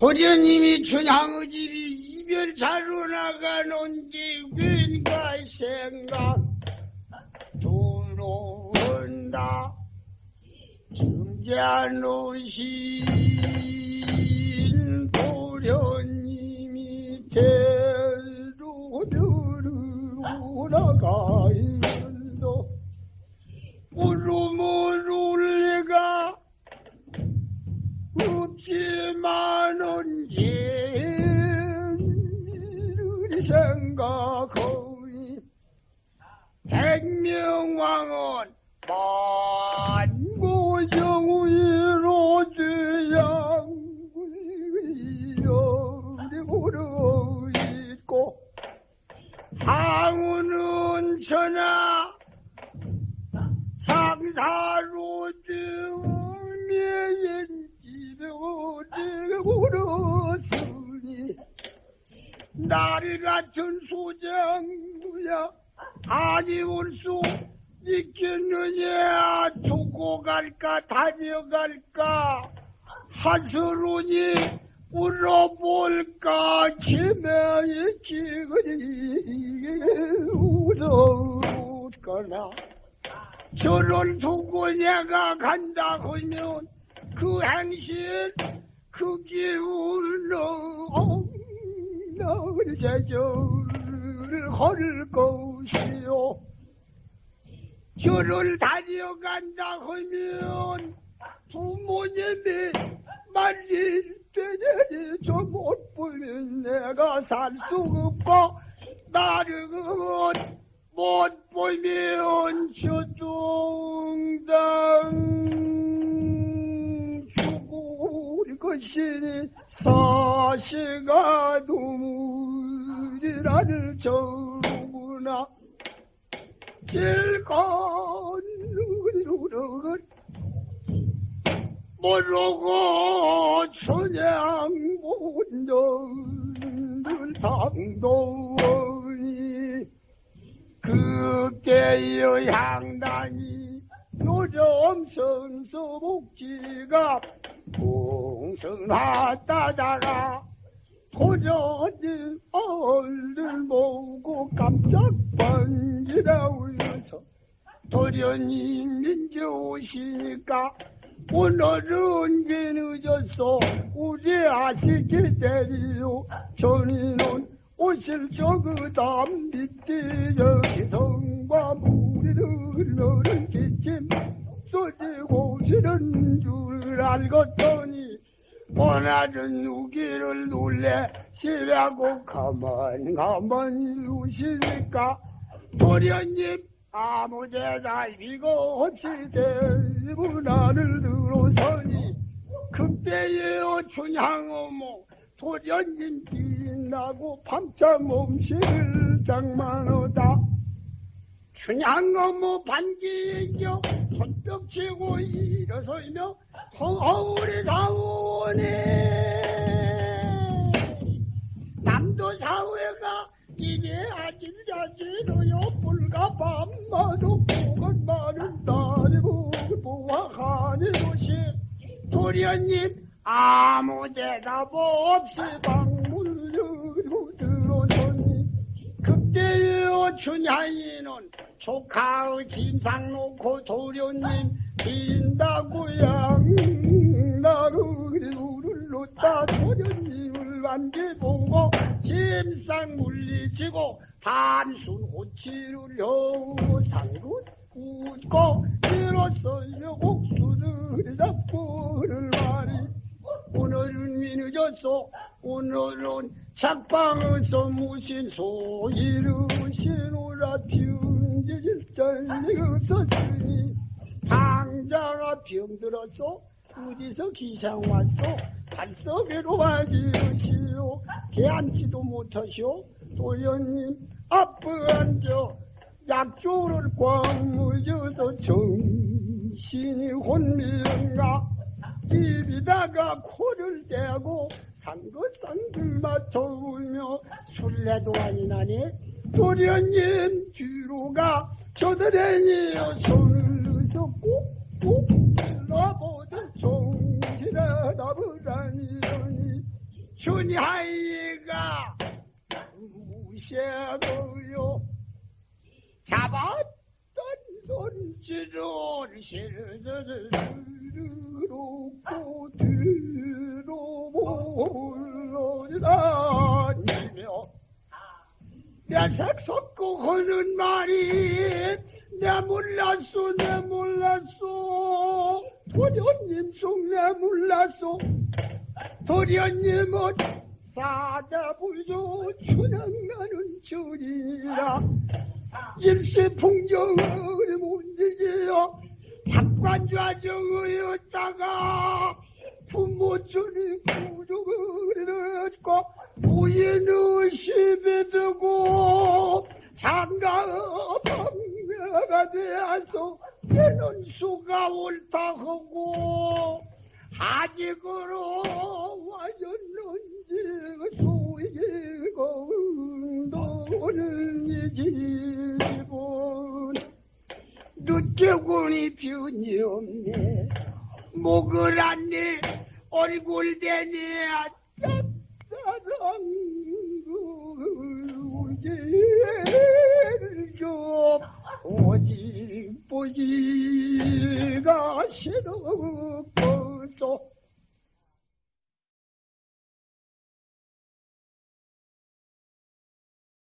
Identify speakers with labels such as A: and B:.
A: 호련님이 춘향의 집이 이별차로 나가는지 왠가 생각 들어온다. 점잖으신 도련님이 대로 들어오나가이는도. 울음 없지만은 예를 생각하니 백명왕은 만고정위로 죄양이여리고르 있고 항우는 전하 상사로 나를 같은 소장부야 아니올 수 있겠느냐? 두고 갈까? 다녀갈까? 하스로니 울어볼까? 치매의 지그리 웃었거나? 저를 두고 내가 간다 하면 그 행실 그 기운으 로 나를 제절을 걸 것이요. 저를 다녀간다 하면 부모님이 말릴 때니 저못 보면 내가 살 수 없고 나를 못 보면 저중당 죽을 것이니 사시가 눈물이라를 저구나 길건 누르르 모르고 춘향 본전을 당도니 그때의 향단이 요즘 선서복지가 풍성하다다가 도저히 얼른 보고 깜짝 번지라 울면서 도련이 민지 오시니까 오늘은 게 늦었어 우리 아시기 때리요. 전이는 오실 적그 다음 밑에 여기 성과 무리를 너는 기침 쏘지고 지는 줄 알겠더니 오늘은 누기를 놀래 시라고 가만 가만히 우시니까? 도련님 아무 데나 이거 없이 대 문안을 들어서니 그때에 춘향어모 도련님 빛나고 밤잠 음식을 장만하다. 춘향어모 반기죠. 손뼉 치고 일어서며 서울이 사오네. 남도 사회가 이게 아질자지로요 불과 밤마도 보건 많은 딸이고 보아하니 것이 도련님 아무 대답 없이 열고 들어서니? 그때의 춘향이는 조카의 진상 놓고 도련님 빈다고 양나를 놓다 도련님을 만개보고 짐상 물리치고 단순 호치를 여우 상군 웃고 일어서며 옥수를 잡고를 말이 오늘은 위 늦었어 오늘은 작방에서 무신 소이르시노라. 비운지질전이 없었으니 당자가 병들었어 어디서 기상 왔어 발석에로 와지으시오. 개앉지도 못하시오. 도련님 앞에 앉아. 약조를 꽉 물려서 정신이 혼미한가? 입에다가 코를 대고 상긋상긋 맞춰우며 술래도 아니 나니? 도련님 뒤로 가. 저들에니어 손을 넣어서 꼭꼭 찔러보듯 종지라 나부라니니 준하이가 무시하고요. 잡았던 손질을 뒤로 물러다니며 내색 섞고 하는 말이 내 몰랐소 내 몰랐소. 도련님 속내 몰랐소. 도련님은 사자불조 춘향나는 절이라. 일시풍경을 문지기여 탁관좌정의였다가 부모전이 구족을 듣고 부인의 시비 두고 장가 방 되어서 내는 수가 옳다 하고. 아직으로 와줬는지 소이고 너는 이 집은 늦게군이 변이 없네. 목을 안네 얼굴 대니 짝사랑 우지 좀 오직 보기가 싫어 서